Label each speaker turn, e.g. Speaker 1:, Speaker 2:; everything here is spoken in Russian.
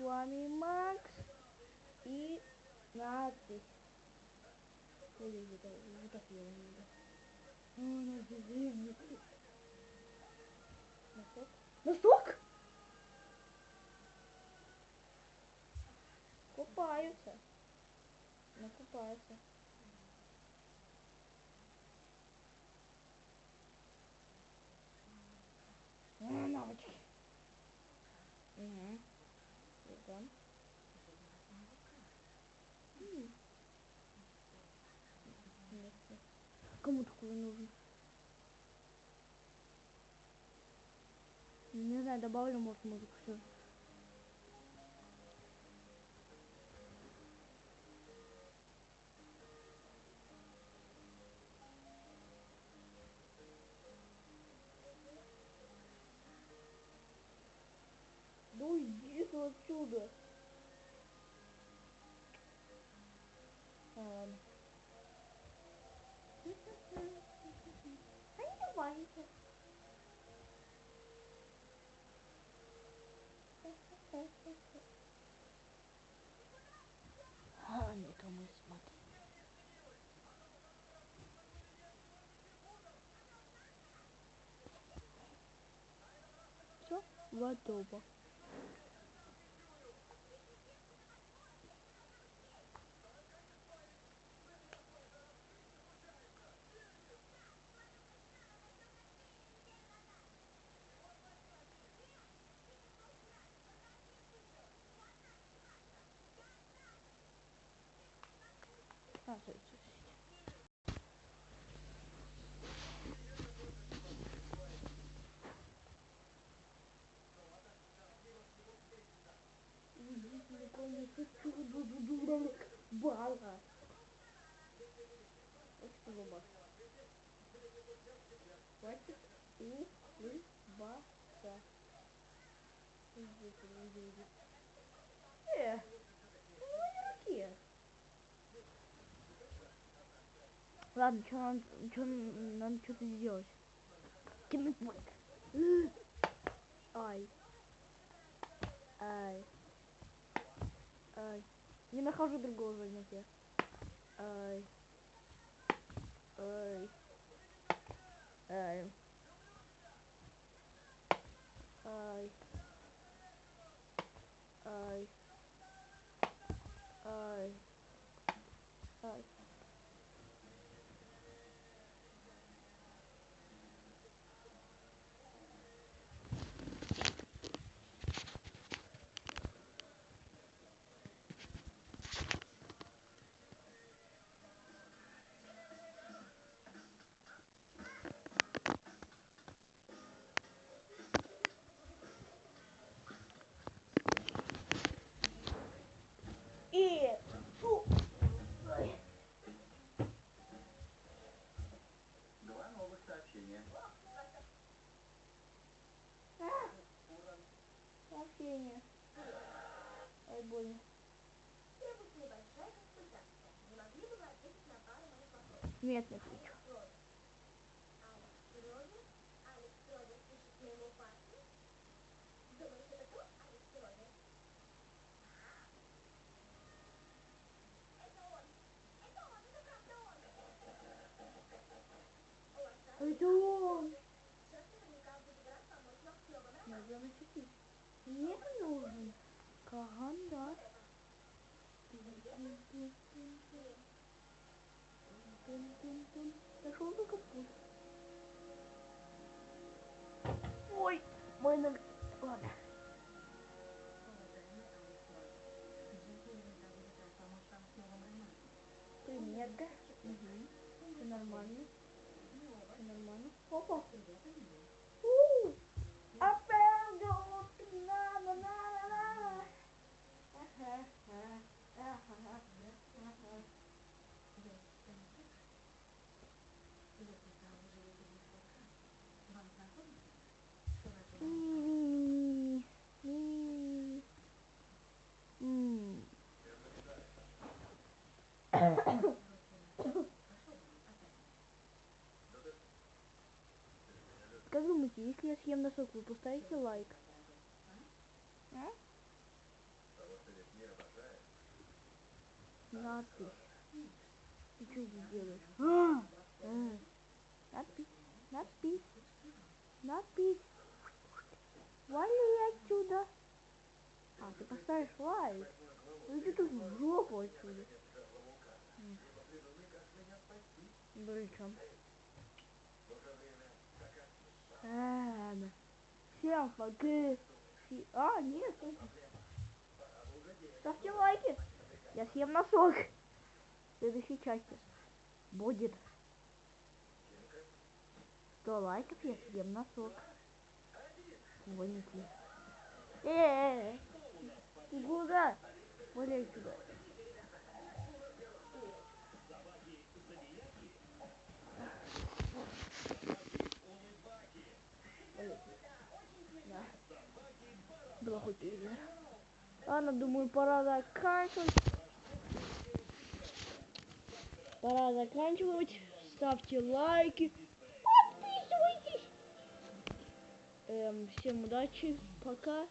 Speaker 1: вами Макс и надпись. Носок? Носок? Купаются. Накупаются. А, навычки. Угу. Идем. М. Нет, нет. Кому такой нужен? Не знаю, добавлю, может, музыку все. Да уйди отсюда. А, ладно. А не давайте. А, никому не смотри. Все, готово. Хватит улыбаться. Иди, иди, иди. Э, ну не такие. Ладно, что надо, что надо что-то сделать. Кинуть будет. Ай. Ай. Ай. Не нахожу другого занятия. Ай. Ай. Ай. Ай. Ай. Ай. Ай.
Speaker 2: Ровер пишет моему парню? Думаешь, это он! Это он! Это правда
Speaker 1: А нужен карандаш. Нашел только путь. Ой, мой номер. Ладно. Примерка. Угу. Все нормально. Все нормально. Опа. Как думаете, если я съем носок, вы поставите лайк? А? Надпись. Ты что здесь делаешь? А, э, надпись, надпись, надпись. Вали отсюда. А, ты поставишь лайк. Ну иди тут в жопу отсюда. М. Всем пока. Си- А, нет. нет. Ставьте лайки. Я съем носок. В следующей части будет 100 лайков, я съем носок. Гоните. Э, ты куда? Валяй сюда. Да. И верно. Ладно, думаю, пора заканчивать. Пора заканчивать. Ставьте лайки. Подписывайтесь. Эм, всем удачи. Пока.